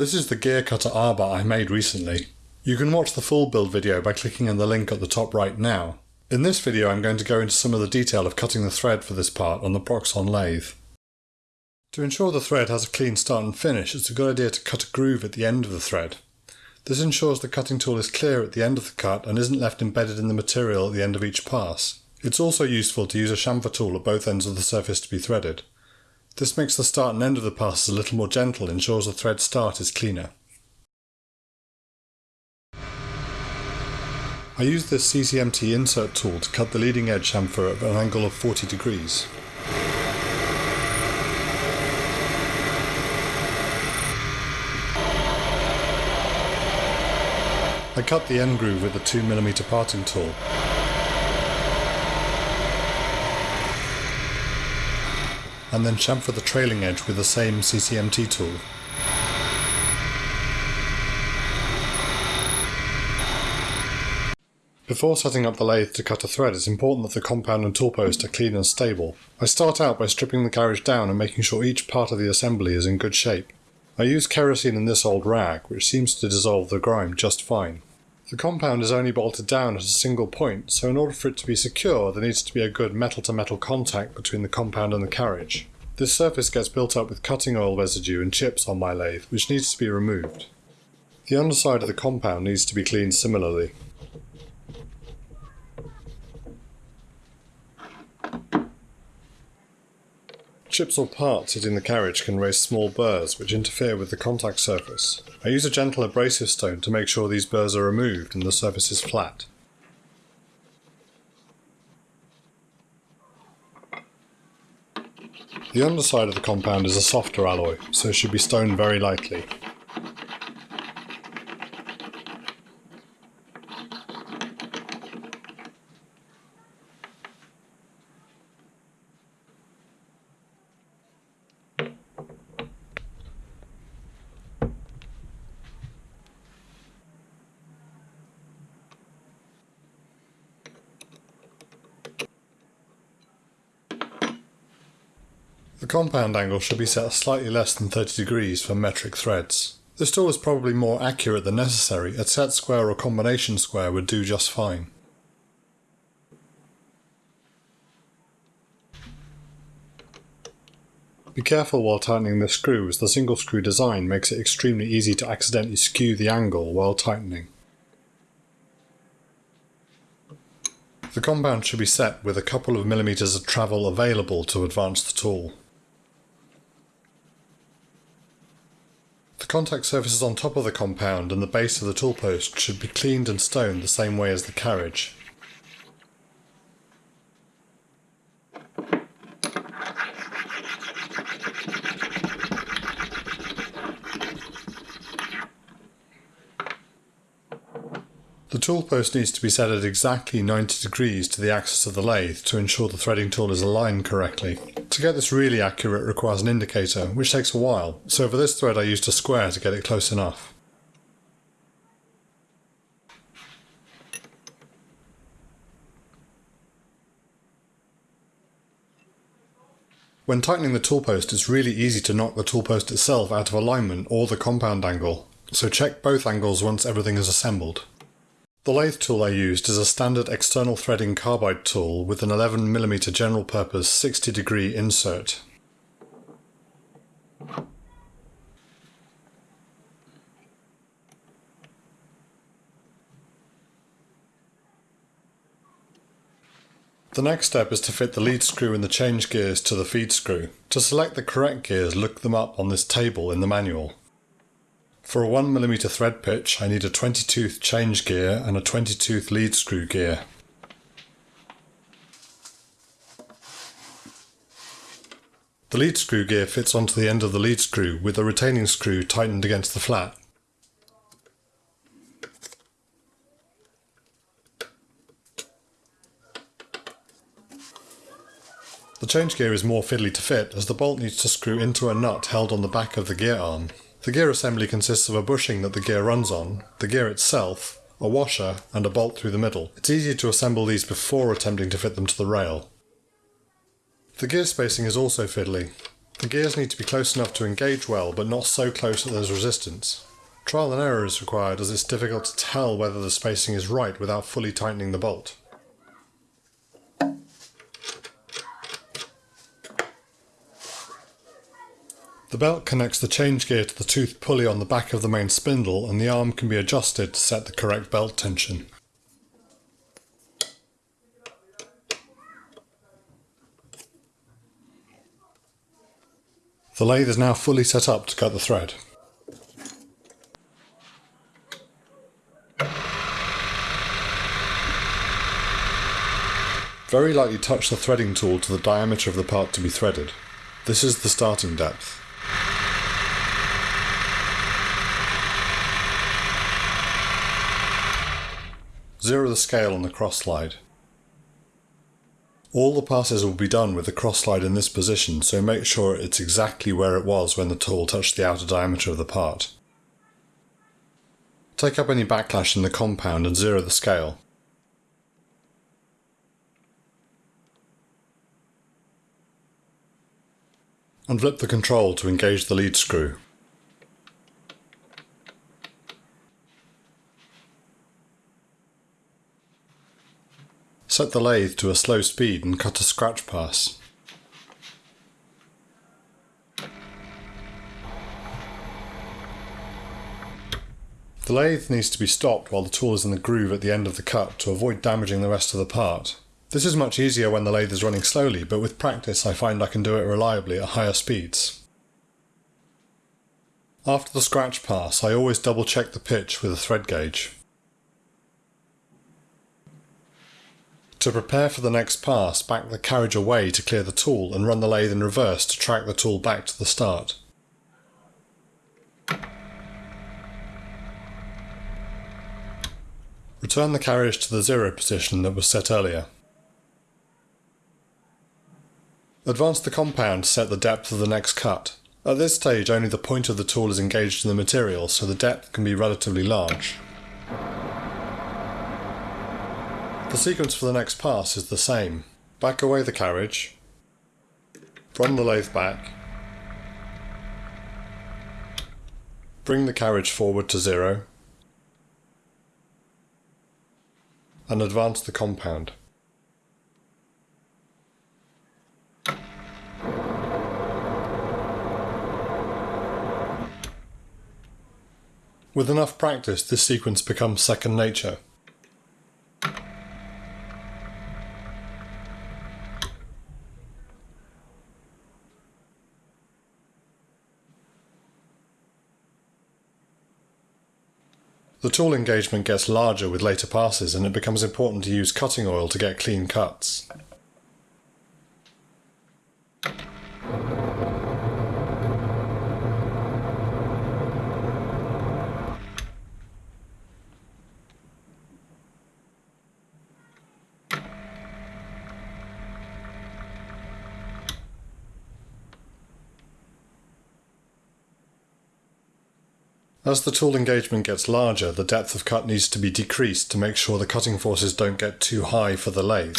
This is the gear cutter arbor I made recently. You can watch the full build video by clicking on the link at the top right now. In this video I'm going to go into some of the detail of cutting the thread for this part on the Proxxon lathe. To ensure the thread has a clean start and finish, it's a good idea to cut a groove at the end of the thread. This ensures the cutting tool is clear at the end of the cut and isn't left embedded in the material at the end of each pass. It's also useful to use a chamfer tool at both ends of the surface to be threaded. This makes the start and end of the passes a little more gentle ensures the thread start is cleaner. I use this CCMT insert tool to cut the leading edge chamfer at an angle of 40 degrees. I cut the end groove with a 2mm parting tool. And then chamfer the trailing edge with the same CCMT tool. Before setting up the lathe to cut a thread, it's important that the compound and tool post are clean and stable. I start out by stripping the carriage down and making sure each part of the assembly is in good shape. I use kerosene in this old rag, which seems to dissolve the grime just fine. The compound is only bolted down at a single point, so in order for it to be secure there needs to be a good metal-to-metal -metal contact between the compound and the carriage. This surface gets built up with cutting oil residue and chips on my lathe, which needs to be removed. The underside of the compound needs to be cleaned similarly. Chips or parts hitting the carriage can raise small burrs which interfere with the contact surface. I use a gentle abrasive stone to make sure these burrs are removed and the surface is flat. The underside of the compound is a softer alloy, so it should be stoned very lightly. The compound angle should be set slightly less than 30 degrees for metric threads. This tool is probably more accurate than necessary, a set square or combination square would do just fine. Be careful while tightening the screw as the single screw design makes it extremely easy to accidentally skew the angle while tightening. The compound should be set with a couple of millimetres of travel available to advance the tool. Contact surfaces on top of the compound and the base of the tool post should be cleaned and stoned the same way as the carriage. Tool post needs to be set at exactly 90 degrees to the axis of the lathe to ensure the threading tool is aligned correctly. To get this really accurate requires an indicator, which takes a while, so for this thread I used a square to get it close enough. When tightening the tool post it's really easy to knock the tool post itself out of alignment or the compound angle, so check both angles once everything is assembled. The lathe tool I used is a standard external threading carbide tool with an 11mm general purpose 60 degree insert. The next step is to fit the lead screw and the change gears to the feed screw. To select the correct gears, look them up on this table in the manual. For a 1mm thread pitch I need a 20 tooth change gear and a 20 tooth lead screw gear. The lead screw gear fits onto the end of the lead screw with the retaining screw tightened against the flat. The change gear is more fiddly to fit as the bolt needs to screw into a nut held on the back of the gear arm. The gear assembly consists of a bushing that the gear runs on, the gear itself, a washer, and a bolt through the middle. It's easier to assemble these before attempting to fit them to the rail. The gear spacing is also fiddly. The gears need to be close enough to engage well, but not so close that there's resistance. Trial and error is required as it's difficult to tell whether the spacing is right without fully tightening the bolt. The belt connects the change gear to the tooth pulley on the back of the main spindle and the arm can be adjusted to set the correct belt tension. The lathe is now fully set up to cut the thread. Very lightly touch the threading tool to the diameter of the part to be threaded. This is the starting depth. Zero the scale on the cross slide. All the passes will be done with the cross slide in this position, so make sure it's exactly where it was when the tool touched the outer diameter of the part. Take up any backlash in the compound and zero the scale. And flip the control to engage the lead screw. Set the lathe to a slow speed and cut a scratch pass. The lathe needs to be stopped while the tool is in the groove at the end of the cut to avoid damaging the rest of the part. This is much easier when the lathe is running slowly, but with practice I find I can do it reliably at higher speeds. After the scratch pass, I always double check the pitch with a thread gauge. To prepare for the next pass, back the carriage away to clear the tool and run the lathe in reverse to track the tool back to the start. Return the carriage to the zero position that was set earlier. Advance the compound to set the depth of the next cut. At this stage only the point of the tool is engaged in the material so the depth can be relatively large. The sequence for the next pass is the same. Back away the carriage, run the lathe back, bring the carriage forward to zero, and advance the compound. With enough practice, this sequence becomes second nature. The tool engagement gets larger with later passes and it becomes important to use cutting oil to get clean cuts. As the tool engagement gets larger, the depth of cut needs to be decreased to make sure the cutting forces don't get too high for the lathe.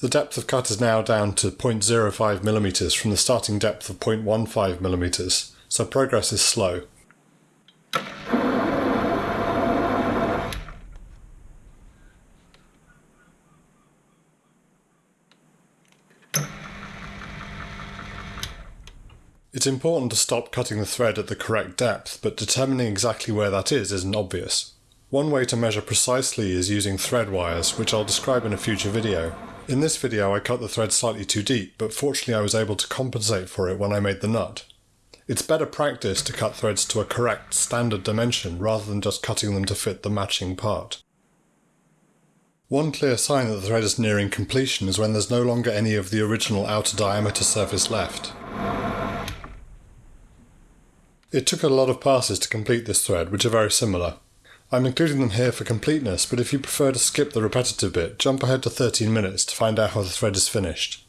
The depth of cut is now down to 0.05mm from the starting depth of 0.15mm, so progress is slow. It's important to stop cutting the thread at the correct depth, but determining exactly where that is isn't obvious. One way to measure precisely is using thread wires, which I'll describe in a future video. In this video I cut the thread slightly too deep, but fortunately I was able to compensate for it when I made the nut. It's better practice to cut threads to a correct standard dimension rather than just cutting them to fit the matching part. One clear sign that the thread is nearing completion is when there's no longer any of the original outer diameter surface left. It took a lot of passes to complete this thread, which are very similar. I'm including them here for completeness, but if you prefer to skip the repetitive bit, jump ahead to 13 minutes to find out how the thread is finished.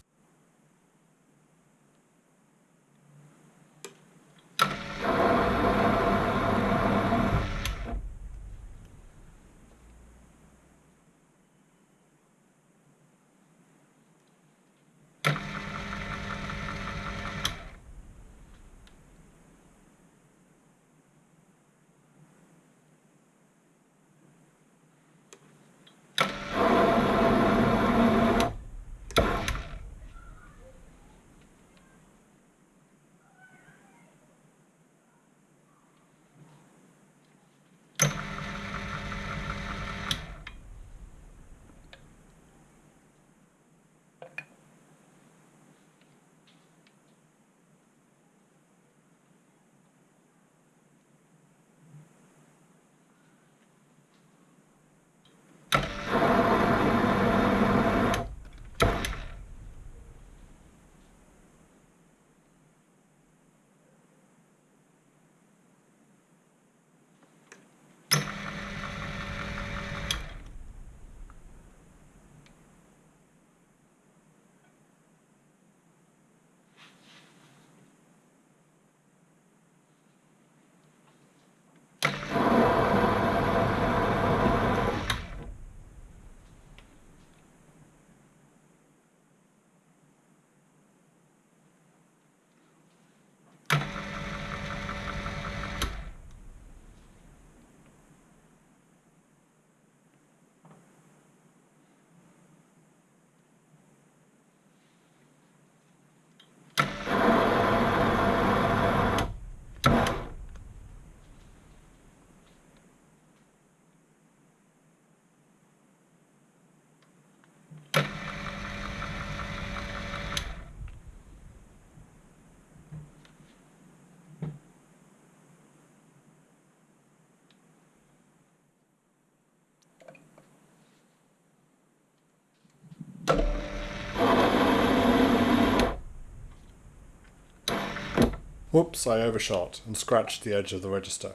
Whoops, I overshot and scratched the edge of the register.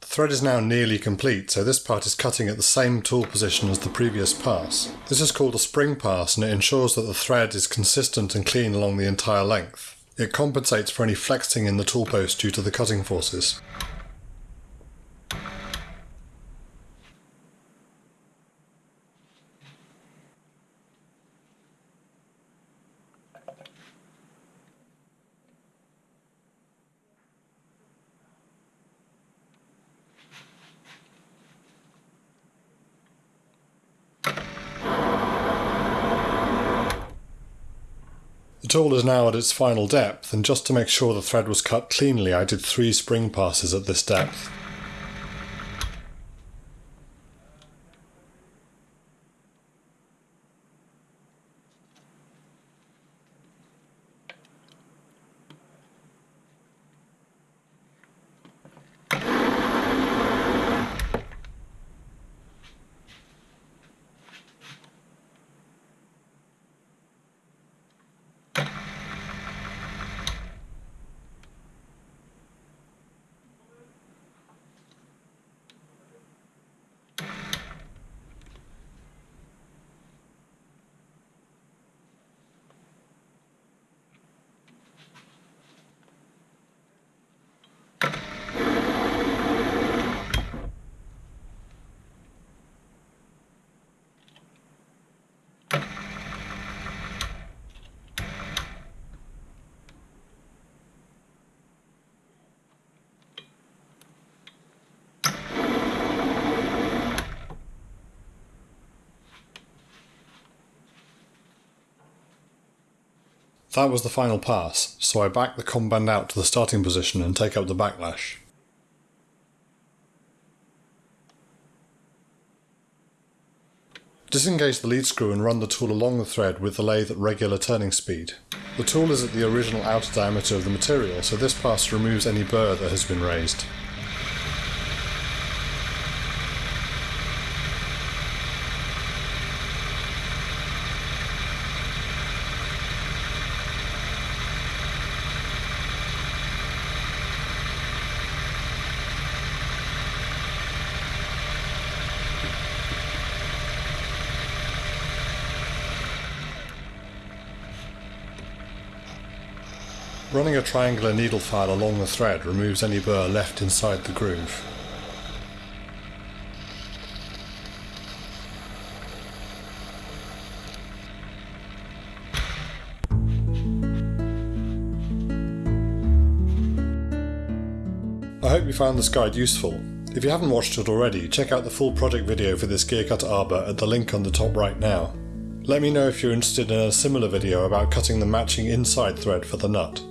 The thread is now nearly complete, so this part is cutting at the same tool position as the previous pass. This is called a spring pass and it ensures that the thread is consistent and clean along the entire length. It compensates for any flexing in the tool post due to the cutting forces. Tool is now at its final depth, and just to make sure the thread was cut cleanly I did three spring passes at this depth. That was the final pass, so I back the compound out to the starting position and take up the backlash. Disengage the lead screw and run the tool along the thread with the lathe at regular turning speed. The tool is at the original outer diameter of the material, so this pass removes any burr that has been raised. Running a triangular needle file along the thread removes any burr left inside the groove. I hope you found this guide useful. If you haven't watched it already, check out the full project video for this gear cutter arbor at the link on the top right now. Let me know if you're interested in a similar video about cutting the matching inside thread for the nut.